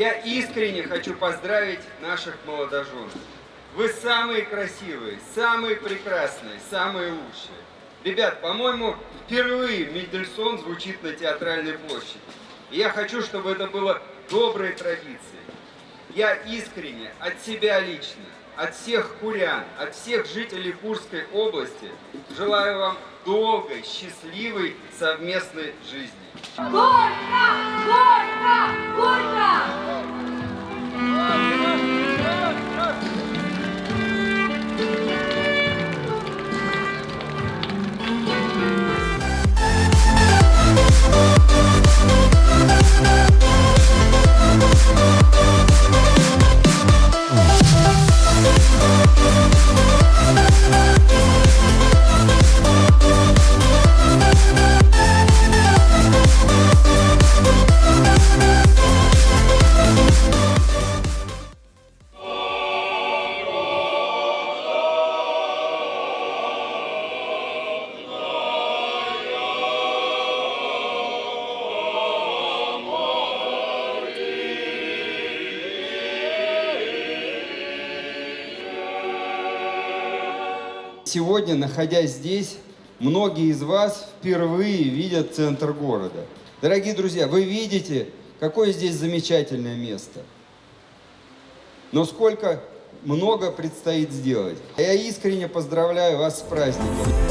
Я искренне хочу поздравить наших молодоженов. Вы самые красивые, самые прекрасные, самые лучшие. Ребят, по-моему, впервые Мендельсон звучит на театральной площади. И я хочу, чтобы это было доброй традицией. Я искренне, от себя лично, от всех курян, от всех жителей Курской области желаю вам долгой, счастливой совместной жизни. Горько! Горько! Горько! Сегодня, находясь здесь, многие из вас впервые видят центр города. Дорогие друзья, вы видите, какое здесь замечательное место. Но сколько много предстоит сделать. Я искренне поздравляю вас с праздником.